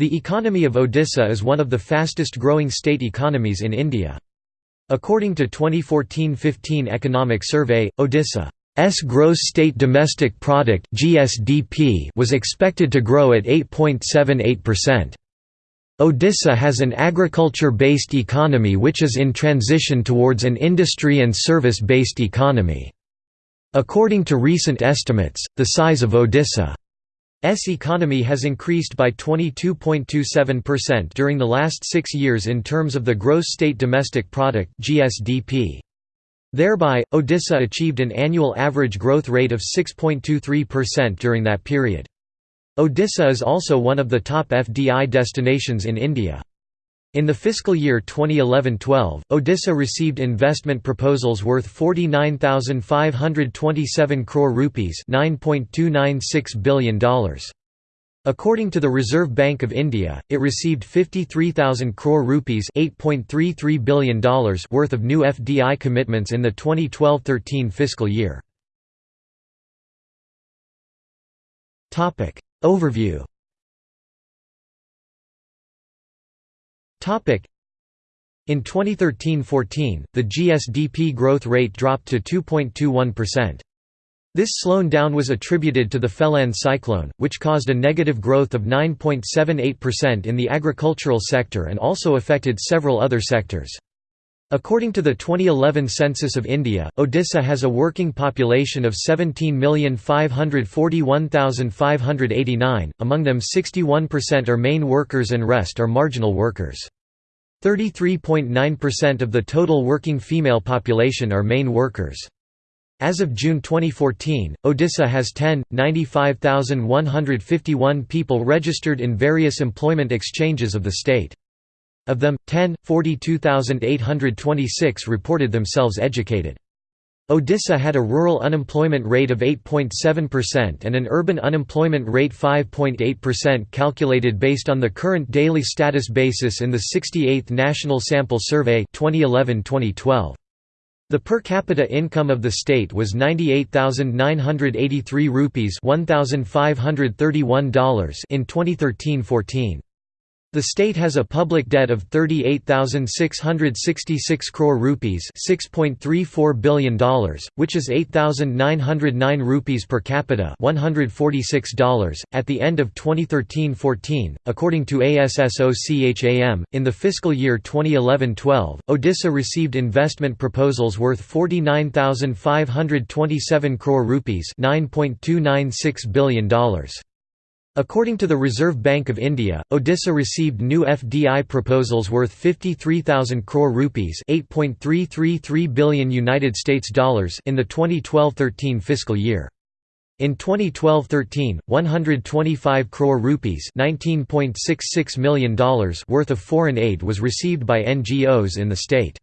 The economy of Odisha is one of the fastest growing state economies in India. According to 2014-15 economic survey, Odisha's gross state domestic product (GSDP) was expected to grow at 8.78%. Odisha has an agriculture-based economy which is in transition towards an industry and service-based economy. According to recent estimates, the size of Odisha S economy has increased by 22.27% during the last six years in terms of the gross state domestic product (GSDP). Thereby, Odisha achieved an annual average growth rate of 6.23% during that period. Odisha is also one of the top FDI destinations in India. In the fiscal year 2011-12, Odisha received investment proposals worth 49,527 crore rupees $9.296 billion. According to the Reserve Bank of India, it received 53,000 crore rupees $8.33 billion worth of new FDI commitments in the 2012-13 fiscal year. Overview In 2013–14, the GSDP growth rate dropped to 2.21%. This slowing down was attributed to the Phailin cyclone, which caused a negative growth of 9.78% in the agricultural sector and also affected several other sectors. According to the 2011 census of India, Odisha has a working population of 17,541,589, among them 61% are main workers and rest are marginal workers. 33.9% of the total working female population are main workers. As of June 2014, Odisha has 10, 95,151 people registered in various employment exchanges of the state. Of them, 10, 42,826 reported themselves educated. Odisha had a rural unemployment rate of 8.7% and an urban unemployment rate 5.8% calculated based on the current daily status basis in the 68th National Sample Survey 2011-2012. The per capita income of the state was 98,983 rupees $1,531 in 2013-14. The state has a public debt of 38,666 crore rupees $6.34 billion, which is 8,909 rupees per capita $146 at the end of 2013-14, according to ASSOCHAM. In the fiscal year 2011-12, Odisha received investment proposals worth 49,527 crore rupees $9.296 billion. According to the Reserve Bank of India, Odisha received new FDI proposals worth 53,000 crore rupees, 8.333 billion United States dollars in the 2012-13 fiscal year. In 2012-13, 125 crore rupees, 19.66 million dollars worth of foreign aid was received by NGOs in the state.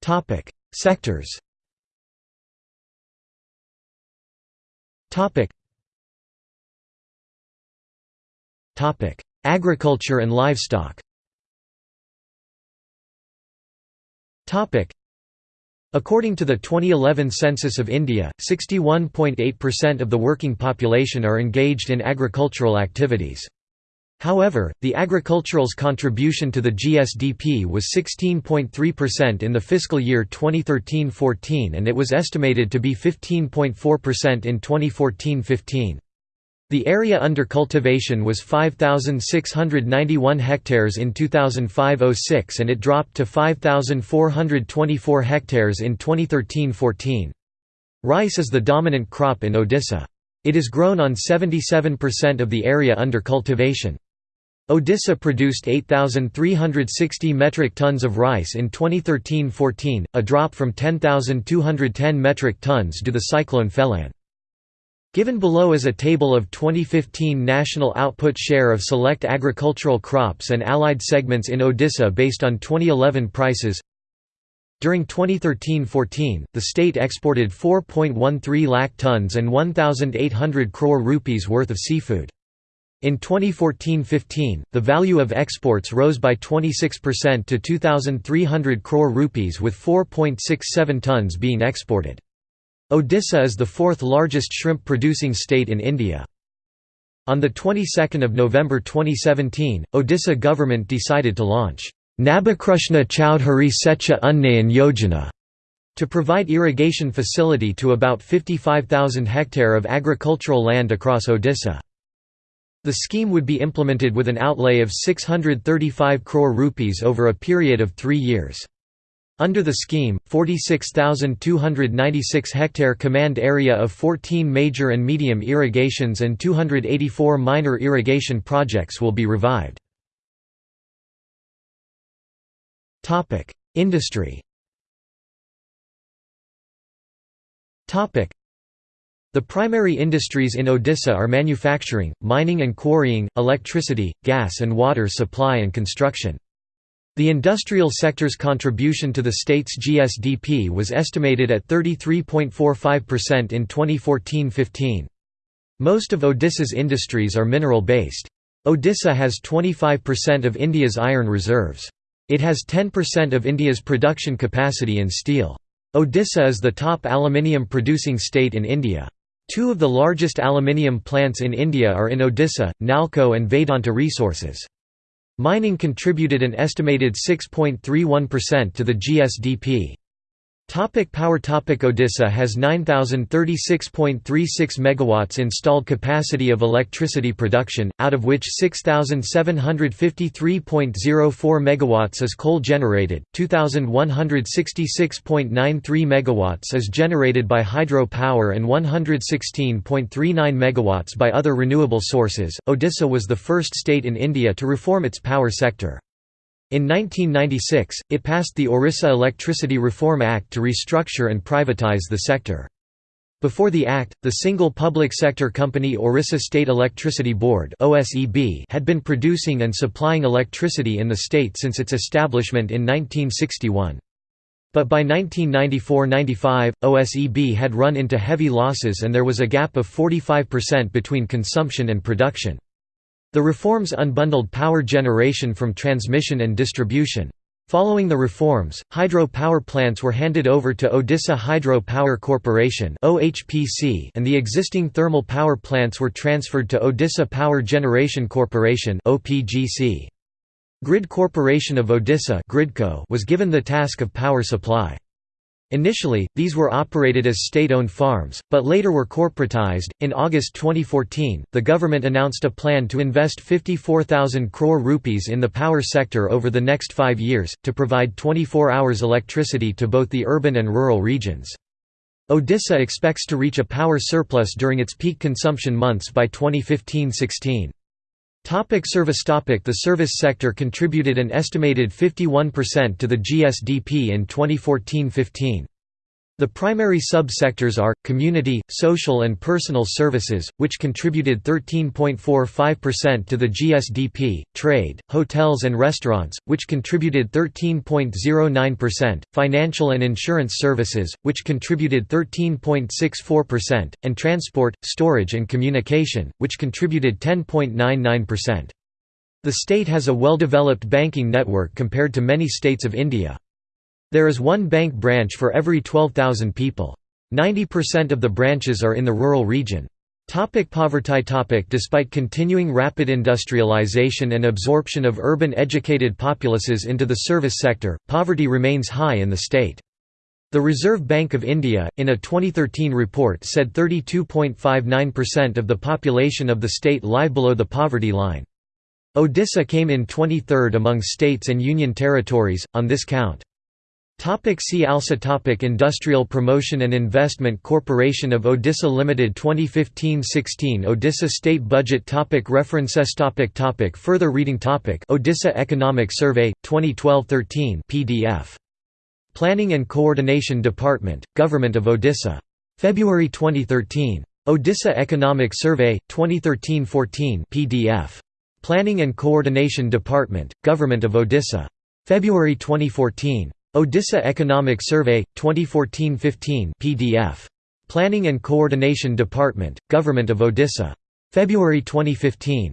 Topic: Sectors Agriculture and livestock. According to the 2011 census of India, 61.8% of the working population are engaged in agricultural activities. However, the agricultural's contribution to the GSDP was 16.3% in the fiscal year 2013–14 and it was estimated to be 15.4% in 2014–15. The area under cultivation was 5,691 hectares in 2005–06 and it dropped to 5,424 hectares in 2013–14. Rice is the dominant crop in Odisha. It is grown on 77% of the area under cultivation. Odisha produced 8,360 metric tons of rice in 2013–14, a drop from 10,210 metric tons due to the cyclone Phailin. Given below is a table of 2015 national output share of select agricultural crops and allied segments in Odisha based on 2011 prices. During 2013–14, the state exported 4.13 lakh tons and 1,800 crore rupees worth of seafood. In 2014–15, the value of exports rose by 26% to 2,300 crore rupees with 4.67 tons being exported. Odisha is the fourth largest shrimp-producing state in India. On the 22nd of November 2017, Odisha government decided to launch Nabakrushna Chaudhary Secha Unnayan Yojana to provide irrigation facility to about 55,000 hectare of agricultural land across Odisha. The scheme would be implemented with an outlay of 635 crore rupees over a period of three years. Under the scheme, 46,296 hectare command area of 14 major and medium irrigations and 284 minor irrigation projects will be revived. Industry the primary industries in Odisha are manufacturing, mining and quarrying, electricity, gas and water supply and construction. The industrial sector's contribution to the state's GSDP was estimated at 33.45% in 2014–15. Most of Odisha's industries are mineral-based. Odisha has 25% of India's iron reserves. It has 10% of India's production capacity in steel. Odisha is the top aluminium producing state in India. Two of the largest aluminium plants in India are in Odisha, Nalco and Vedanta Resources. Mining contributed an estimated 6.31% to the GSDP. Topic power Topic Odisha has 9036.36 megawatts installed capacity of electricity production, out of which 6753.04 megawatts is coal generated, 2166.93 megawatts is generated by hydro power and 116.39 megawatts by other renewable sources. Odisha was the first state in India to reform its power sector. In 1996, it passed the Orissa Electricity Reform Act to restructure and privatize the sector. Before the act, the single public sector company Orissa State Electricity Board had been producing and supplying electricity in the state since its establishment in 1961. But by 1994–95, OSEB had run into heavy losses and there was a gap of 45% between consumption and production. The reforms unbundled power generation from transmission and distribution. Following the reforms, hydro power plants were handed over to Odisha Hydro Power Corporation and the existing thermal power plants were transferred to Odisha Power Generation Corporation Grid Corporation of Odisha was given the task of power supply. Initially, these were operated as state-owned farms, but later were corporatized. In August 2014, the government announced a plan to invest 54,000 crore rupees in the power sector over the next 5 years to provide 24 hours electricity to both the urban and rural regions. Odisha expects to reach a power surplus during its peak consumption months by 2015-16. Topic service topic The service sector contributed an estimated 51% to the GSDP in 2014–15. The primary sub-sectors are, community, social and personal services, which contributed 13.45% to the GSDP, trade, hotels and restaurants, which contributed 13.09%, financial and insurance services, which contributed 13.64%, and transport, storage and communication, which contributed 10.99%. The state has a well-developed banking network compared to many states of India. There is one bank branch for every 12,000 people. 90% of the branches are in the rural region. Topic poverty topic Despite continuing rapid industrialization and absorption of urban educated populaces into the service sector, poverty remains high in the state. The Reserve Bank of India, in a 2013 report said 32.59% of the population of the state lie below the poverty line. Odisha came in 23rd among states and union territories, on this count. Topic see also topic Industrial Promotion and Investment Corporation of Odisha Limited 2015-16 Odisha State Budget topic References topic topic Further reading topic Odisha Economic Survey, 2012-13 PDF. Planning and Coordination Department, Government of Odisha. February 2013. Odisha Economic Survey, 2013-14 PDF. Planning and Coordination Department, Government of Odisha. February 2014. Odisha Economic Survey, 2014–15 PDF. Planning and Coordination Department, Government of Odisha. February 2015.